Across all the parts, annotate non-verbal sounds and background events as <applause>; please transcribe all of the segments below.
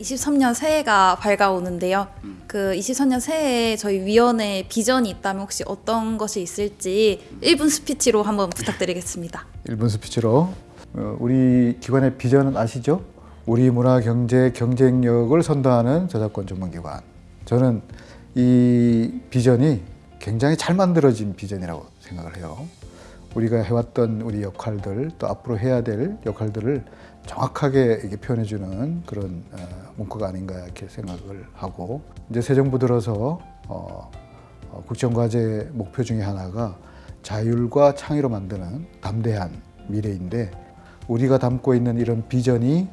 23년 새해가 밝아오는데요. 그 23년 새해에 저희 위원회 비전이 있다면 혹시 어떤 것이 있을지 1분 스피치로 한번 부탁드리겠습니다. 1분 스피치로 어, 우리 기관의 비전은 아시죠? 우리 문화 경제 경쟁력을 선도하는 저작권 전문기관. 저는 이 비전이 굉장히 잘 만들어진 비전이라고 생각을 해요. 우리가 해왔던 우리 역할들 또 앞으로 해야 될 역할들을 정확하게 이게 표현해주는 그런 어, 문구가 아닌가 이렇게 생각을 하고 이제 새 정부 들어서 어, 어, 국정과제 목표 중에 하나가 자율과 창의로 만드는 담대한 미래인데 우리가 담고 있는 이런 비전이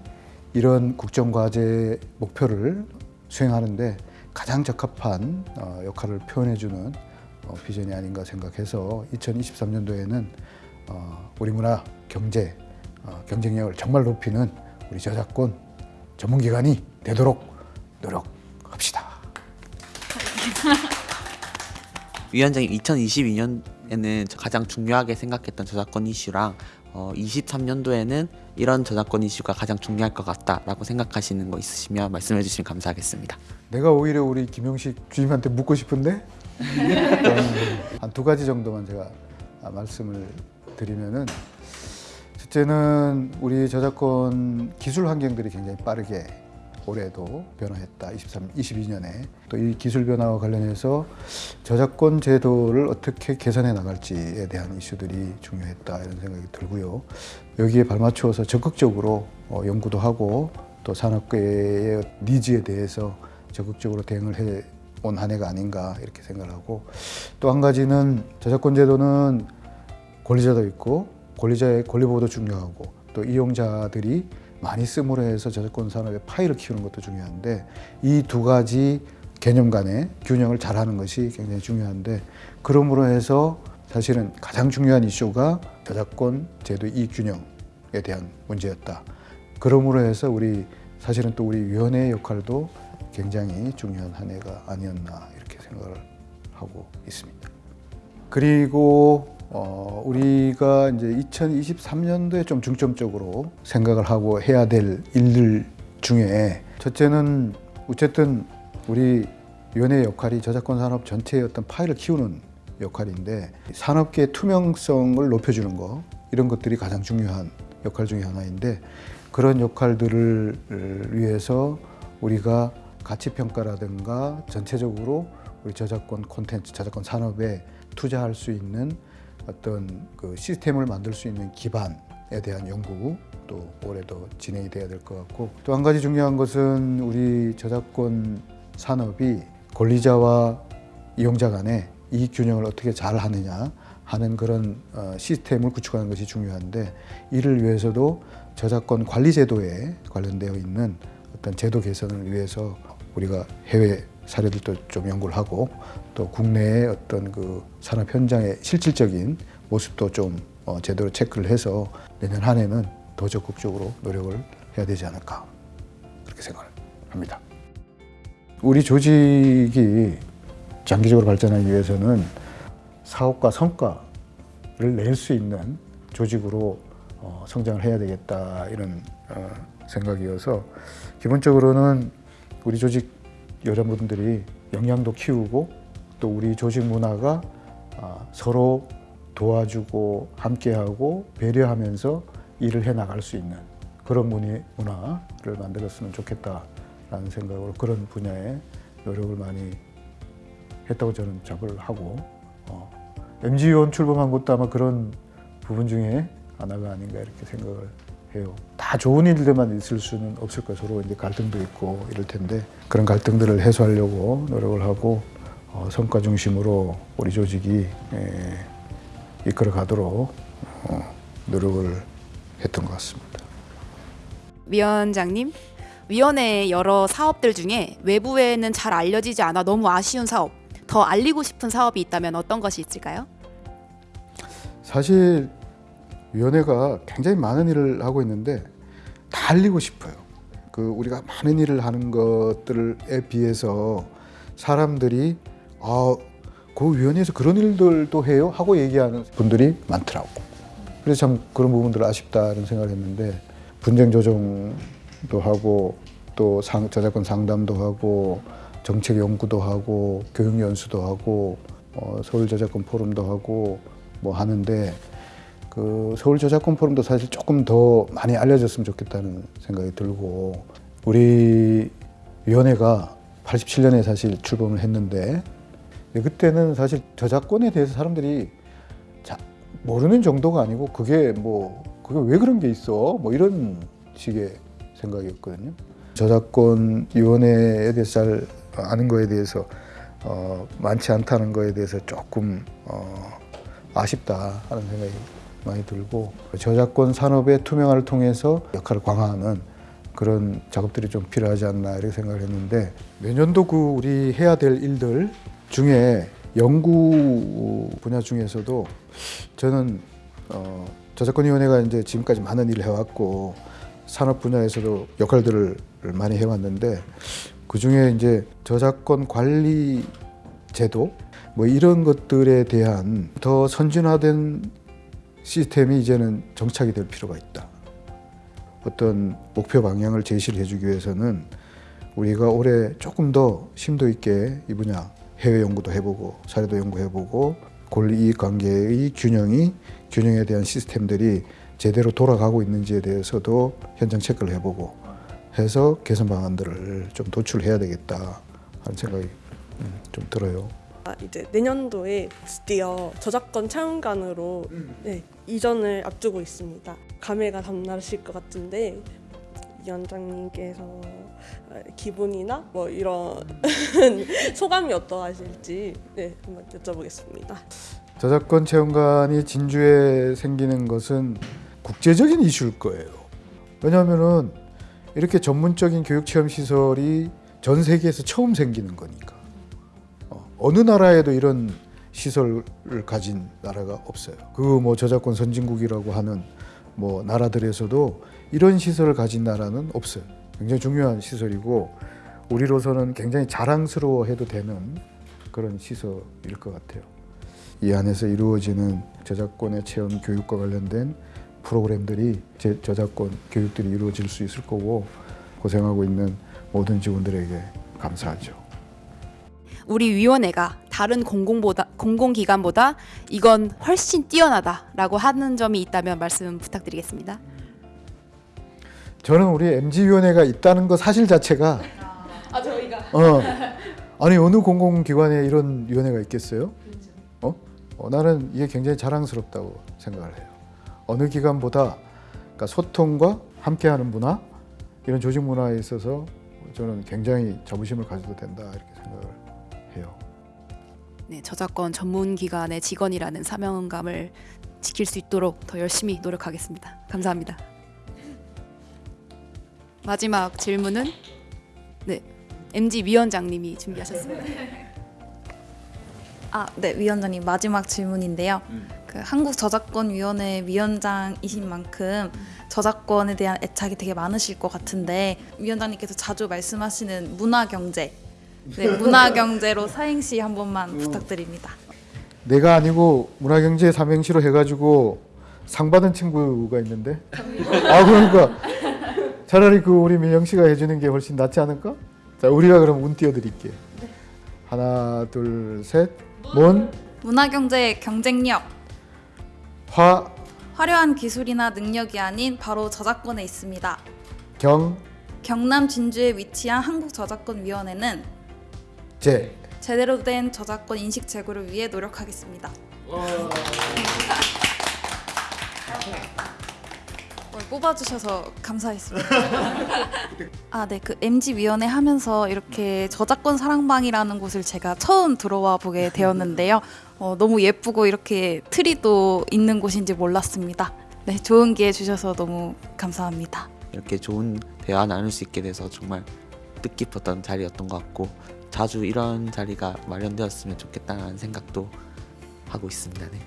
이런 국정과제 목표를 수행하는데 가장 적합한 어, 역할을 표현해주는 어, 비전이 아닌가 생각해서 2023년도에는 어, 우리 문화 경제 어, 경쟁력을 정말 높이는 우리 저작권 전문기관이 되도록 노력합시다. <laughs> 위원장님 2022년에는 가장 중요하게 생각했던 저작권 이슈랑 어, 23년도에는 이런 저작권 이슈가 가장 중요할 것 같다라고 생각하시는 거 있으시면 말씀해 주시면 감사하겠습니다. 내가 오히려 우리 김용식 주임한테 묻고 싶은데 한 두 가지 정도만 제가 말씀을 드리면은 첫째는 우리 저작권 기술 환경들이 굉장히 빠르게 올해도 변화했다. 23, 22년에 또 이 기술 변화와 관련해서 저작권 제도를 어떻게 개선해 나갈지에 대한 이슈들이 중요했다 이런 생각이 들고요. 여기에 발맞추어서 적극적으로 어, 연구도 하고 또 산업계의 니즈에 대해서 적극적으로 대응을 해 온 한 해가 아닌가 이렇게 생각을 하고 또 한 가지는 저작권 제도는 권리자도 있고 권리자의 권리 보호도 중요하고 또 이용자들이 많이 쓰므로 해서 저작권 산업의 파이를 키우는 것도 중요한데 이 두 가지 개념 간의 균형을 잘하는 것이 굉장히 중요한데 그러므로 해서 사실은 가장 중요한 이슈가 저작권 제도 이익 균형에 대한 문제였다. 그러므로 해서 우리 사실은 또 우리 위원회의 역할도 굉장히 중요한 한 해가 아니었나 이렇게 생각을 하고 있습니다. 그리고 어, 우리가 이제 2023년도에 좀 중점적으로 생각을 하고 해야 될 일들 중에 첫째는 어쨌든 우리 위원회의 역할이 저작권 산업 전체의 어떤 파일을 키우는 역할인데 산업계의 투명성을 높여주는 거 이런 것들이 가장 중요한 역할 중에 하나인데 그런 역할들을 위해서 우리가 가치 평가라든가 전체적으로 우리 저작권 콘텐츠, 저작권 산업에 투자할 수 있는 어떤 그 시스템을 만들 수 있는 기반에 대한 연구 또 올해도 진행이 돼야 될 것 같고 또 한 가지 중요한 것은 우리 저작권 산업이 권리자와 이용자 간의 이익 균형을 어떻게 잘 하느냐 하는 그런 어, 시스템을 구축하는 것이 중요한데 이를 위해서도 저작권 관리 제도에 관련되어 있는 어떤 제도 개선을 위해서 우리가 해외 사례들도 좀 연구를 하고 또 국내의 어떤 그 산업 현장의 실질적인 모습도 좀 어, 제대로 체크를 해서 내년 한 해는 더 적극적으로 노력을 해야 되지 않을까 그렇게 생각을 합니다. 우리 조직이 장기적으로 발전하기 위해서는 사업과 성과를 낼 수 있는 조직으로 어, 성장을 해야 되겠다 이런 어, 생각이어서 기본적으로는 우리 조직 여러분들이 역량도 키우고 또 우리 조직 문화가 아, 서로 도와주고 함께하고 배려하면서 일을 해 나갈 수 있는 그런 문화를 만들었으면 좋겠다라는 생각으로 그런 분야에 노력을 많이 했다고 저는 자부를 하고 어, MG위원 출범한 것도 아마 그런 부분 중에 하나가 아닌가 이렇게 생각을 해요. 다 좋은 일들만 있을 수는 없을 거예요. 서로 이제 갈등도 있고 이럴 텐데 그런 갈등들을 해소하려고 노력을 하고 어, 성과 중심으로 우리 조직이 에, 이끌어 가도록 어, 노력을 했던 것 같습니다. 위원장님, 위원회의 여러 사업들 중에 외부에는 잘 알려지지 않아 너무 아쉬운 사업, 더 알리고 싶은 사업이 있다면 어떤 것이 있을까요? 사실 위원회가 굉장히 많은 일을 하고 있는데 다 알리고 싶어요. 그 우리가 많은 일을 하는 것들에 비해서 사람들이 아, 그 위원회에서 그런 일들도 해요 하고 얘기하는 분들이 많더라고. 그래서 참 그런 부분들 아쉽다는 생각을 했는데 분쟁 조정도 하고 또 상, 저작권 상담도 하고 정책 연구도 하고 교육 연수도 하고 어, 서울 저작권 포럼도 하고 뭐 하는데 그 서울 저작권 포럼도 사실 조금 더 많이 알려졌으면 좋겠다는 생각이 들고 우리 위원회가 87년에 사실 출범을 했는데 그때는 사실 저작권에 대해서 사람들이 자, 모르는 정도가 아니고 그게 뭐 그게 왜 그런 게 있어 뭐 이런 식의 생각이었거든요. 저작권 위원회에 대해서 잘 아는 거에 대해서 어, 많지 않다는 거에 대해서 조금 어, 아쉽다 하는 생각이 많이 들고 저작권 산업의 투명화를 통해서 역할을 강화하는 그런 작업들이 좀 필요하지 않나 이렇게 생각을 했는데 내년도 그 우리 해야 될 일들 중에 연구 분야 중에서도 저는 어, 저작권위원회가 이제 지금까지 많은 일을 해왔고 산업 분야에서도 역할들을 많이 해왔는데 그 중에 이제 저작권 관리 제도 뭐 이런 것들에 대한 더 선진화된 시스템이 이제는 정착이 될 필요가 있다. 어떤 목표 방향을 제시를 해주기 위해서는 우리가 올해 조금 더 심도 있게 이 분야 해외 연구도 해보고 사례도 연구해보고 권리이익 관계의 균형이 균형에 대한 시스템들이 제대로 돌아가고 있는지에 대해서도 현장 체크를 해보고 해서 개선 방안들을 좀 도출해야 되겠다 하는 생각이 음, 좀 들어요. 아, 이제 내년도에 드디어 저작권 차용관으로 네, 이전을 앞두고 있습니다. 감회가 담나실 것 같은데 위원장님께서 어, 기분이나 뭐 이런 <laughs> 소감이 어떠하실지 네, 한번 여쭤보겠습니다. 저작권 체험관이 진주에 생기는 것은 국제적인 이슈일 거예요. 왜냐하면은 이렇게 전문적인 교육 체험 시설이 전 세계에서 처음 생기는 거니까. 어, 어느 나라에도 이런 시설을 가진 나라가 없어요. 그 뭐 저작권 선진국이라고 하는 뭐 나라들에서도 이런 시설을 가진 나라는 없어요. 굉장히 중요한 시설이고 우리로서는 굉장히 자랑스러워해도 되는 그런 시설일 것 같아요. 이 안에서 이루어지는 저작권의 체험 교육과 관련된 프로그램들이 제 저작권 교육들이 이루어질 수 있을 거고 고생하고 있는 모든 직원들에게 감사하죠. 우리 위원회가 다른 공공보다 공공기관보다 이건 훨씬 뛰어나다라고 하는 점이 있다면 말씀 부탁드리겠습니다. 저는 우리 MG 위원회가 있다는 것 사실 자체가 아 저희가 어 아니 어느 공공기관에 이런 위원회가 있겠어요? 어? 어 나는 이게 굉장히 자랑스럽다고 생각을 해요. 어느 기관보다 그러니까 소통과 함께하는 문화 이런 조직 문화에 있어서 저는 굉장히 자부심을 가져도 된다 이렇게 생각을 해요. 네, 저작권 전문 기관의 직원이라는 사명감을 지킬 수 있도록 더 열심히 노력하겠습니다. 감사합니다. 마지막 질문은 네, MG 위원장님이 준비하셨습니다. 아, 네, 위원장님 마지막 질문인데요. 그 한국 저작권 위원회 위원장이신 만큼 저작권에 대한 애착이 되게 많으실 것 같은데 위원장님께서 자주 말씀하시는 문화 경제, 네, 문화경제로 사행시 한 번만 부탁드립니다. 내가 아니고 문화경제 삼행시로 해가지고 상 받은 친구가 있는데? 아 그러니까. 차라리 그 우리 민영 씨가 해주는 게 훨씬 낫지 않을까? 자 우리가 그럼 운 띄워드릴게 하나 둘 셋 문 문화경제 경쟁력, 화, 화려한 기술이나 능력이 아닌 바로 저작권에 있습니다. 경, 경남 진주에 위치한 한국저작권위원회는 제. 제대로 된 저작권 인식 제고를 위해 노력하겠습니다. 어, <laughs> 뽑아주셔서 감사했습니다. <laughs> 아, 네, 그 MZ 위원회 하면서 이렇게 저작권 사랑방이라는 곳을 제가 처음 들어와 보게 되었는데요. 어, 너무 예쁘고 이렇게 트리도 있는 곳인지 몰랐습니다. 네, 좋은 기회 주셔서 너무 감사합니다. 이렇게 좋은 대화 나눌 수 있게 돼서 정말 뜻깊었던 자리였던 것 같고 자주 이런 자리가 마련되었으면 좋겠다는 생각도 하고 있습니다. 네.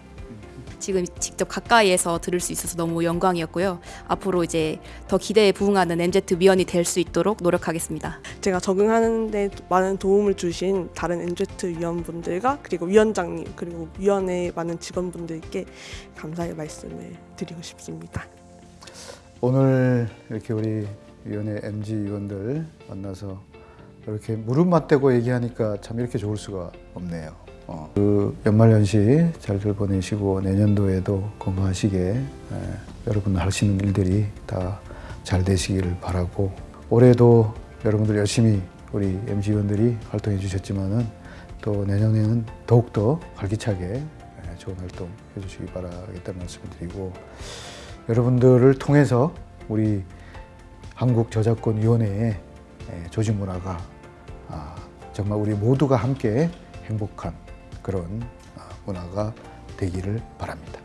지금 직접 가까이에서 들을 수 있어서 너무 영광이었고요. 앞으로 이제 더 기대에 부응하는 MZ 위원이 될 수 있도록 노력하겠습니다. 제가 적응하는데 많은 도움을 주신 다른 NZ 위원분들과 그리고 위원장님 그리고 위원회 많은 직원분들께 감사의 말씀을 드리고 싶습니다. 오늘 이렇게 우리 위원회 MG 위원들 만나서 이렇게 무릎 맞대고 얘기하니까 참 이렇게 좋을 수가 없네요. 어, 그 연말연시 잘들 보내시고 내년도에도 건강하시게 에, 여러분 하시는 일들이 다 잘 되시기를 바라고 올해도 여러분들 열심히 우리 MG 위원들이 활동해 주셨지만은 또 내년에는 더욱더 활기차게 에, 좋은 활동 해주시기 바라겠다는 말씀을 드리고 여러분들을 통해서 우리 한국 저작권 위원회의 에, 조직 문화가 아, 정말 우리 모두가 함께 행복한 그런 아, 문화가 되기를 바랍니다.